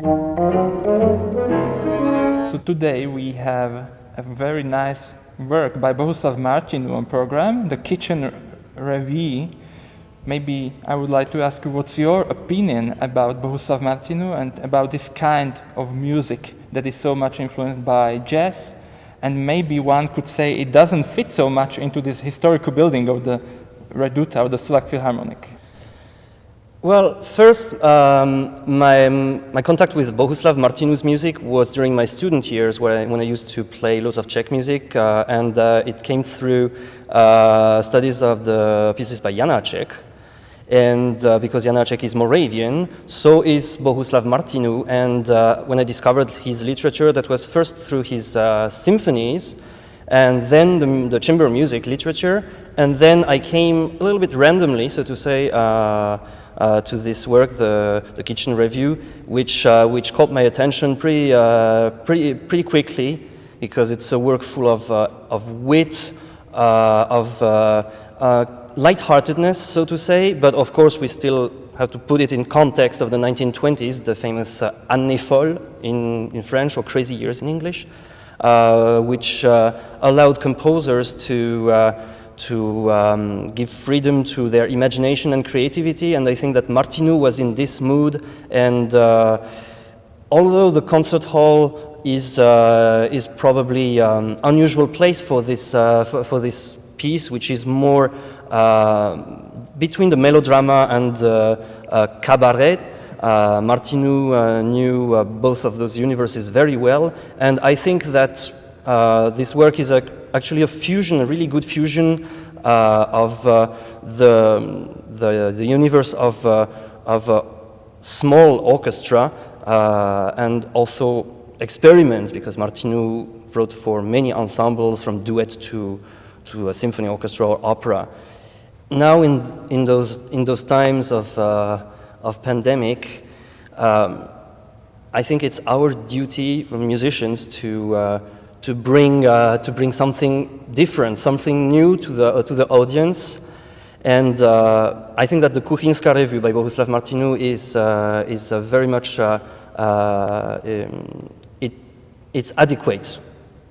So today we have a very nice work by Bohuslav Martinu on program, the Kitchen Revue. Maybe I would like to ask you what's your opinion about Bohuslav Martinu and about this kind of music that is so much influenced by jazz and maybe one could say it doesn't fit so much into this historical building of the Reduta or the Slovak Philharmonic. Well, first, um, my, my contact with Bohuslav Martinu's music was during my student years I, when I used to play lots of Czech music, uh, and uh, it came through uh, studies of the pieces by Janáček. And uh, because Janáček is Moravian, so is Bohuslav Martinu. And uh, when I discovered his literature, that was first through his uh, symphonies, and then the, the, chamber music literature, and then I came a little bit randomly, so to say, uh, to this work, the, the Kitchen Revue, which, uh, which caught my attention pretty, uh, pretty, pretty quickly because it's a work full of, of wit, of lightheartedness, so to say, but of course we still have to put it in context of the 1920s, the famous uh, Années folles in, in French, or crazy years in English, uh, which uh, allowed composers to to um, give freedom to their imagination and creativity. And I think that Martinu was in this mood. And uh, although the concert hall is, uh, is probably um, unusual place for this, uh, for, for, this piece, which is more uh, between the melodrama and uh, cabaret, uh, uh, knew uh, both of those universes very well, and I think that this work is a actually a fusion, a really good fusion uh, of uh, the, the, the, universe of, uh, of a small orchestra and also experiments, because Martinu wrote for many ensembles from duet to, to a symphony orchestra or opera. Now in, in, those, in those times of, of pandemic, um, I think it's our duty from musicians to, uh, to bring, uh, to bring something different, something new to the, uh, to the audience. And uh, I think that the Kuchynská Revue by Bohuslav Martinu is, uh, is very much, uh, uh, um, it, it's adequate.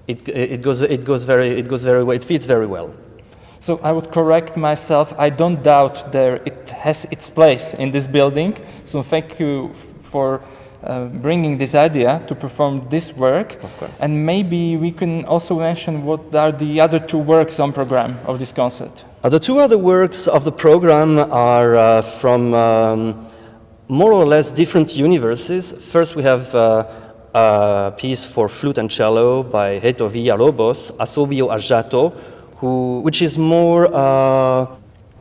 It, it, goes, it, goes very, it goes very well, it fits very well. So I would correct myself. I don't doubt there it has its place in this building. So thank you for uh, bringing this idea to perform this work. Of course. And maybe we can also mention what are the other two works on program of this concert. Uh, the two other works of the program are uh, from um, more or less different universes. First we have uh, a piece for flute and cello by Heitor Villalobos, Assobio a Jato, who, which is more uh,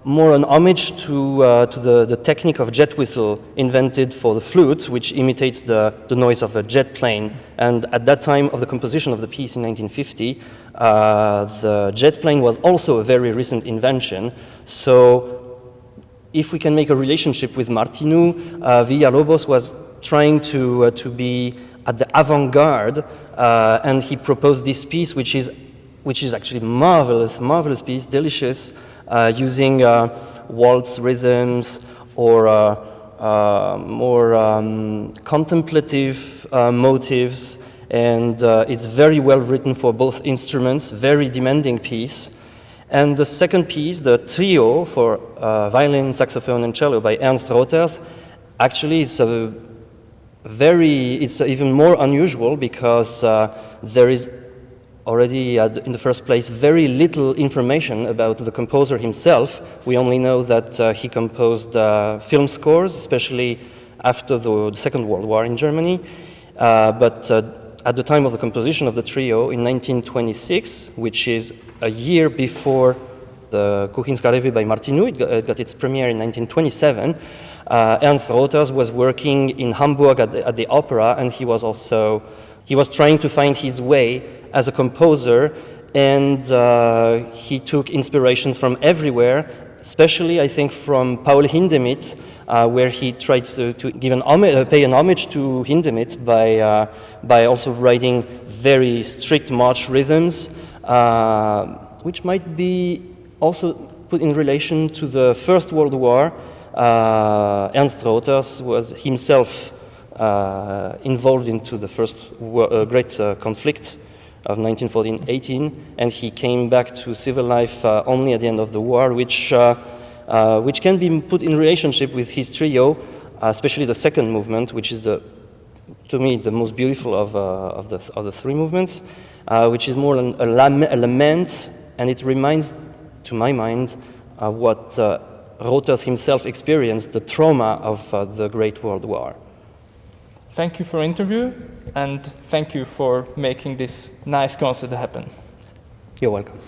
more an homage to, uh, to the, the technique of jet whistle invented for the flute, which imitates the, the noise of a jet plane. And at that time of the composition of the piece in 1950, uh, the jet plane was also a very recent invention. So if we can make a relationship with Martinu, uh, Villalobos was trying to, uh, to be at the avant-garde, uh, and he proposed this piece, which is, which is actually marvelous, marvelous piece, delicious, uh, using uh, waltz rhythms or uh, more um, contemplative motives and uh, it's very well written for both instruments, very demanding piece. And the second piece, the trio for uh, violin, saxophone, and cello by Ernst Roters, actually is a very, it's even more unusual because uh, there is already in the first place very little information about the composer himself. We only know that uh, he composed uh, film scores, especially after the, the, Second World War in Germany. Uh, but uh, at the time of the composition of the trio in 1926, which is a year before the Kuchynská Revue by Martinu, it got, it got, its premiere in 1927, uh, Ernst Roters was working in Hamburg at the, at the opera and he was also, he was trying to find his way as a composer, and uh, he took inspirations from everywhere, especially I think from Paul Hindemith, uh, where he tried to, to give an uh, pay an homage to Hindemith by, uh, by also writing very strict march rhythms, uh, which might be also put in relation to the First World War. Uh, Ernst Roters was himself involved into the first uh, great uh, conflict of 1914-18, and he came back to civil life uh, only at the end of the war, which, uh, uh, which can be put in relationship with his trio, especially the second movement, which is the, to me, the most beautiful of, of, the, of the three movements, which is more an, a, lament, and it reminds, to my mind, what Roters himself experienced the trauma of uh, the Great World War. Thank you for interview, and thank you for making this nice concert happen. You're welcome.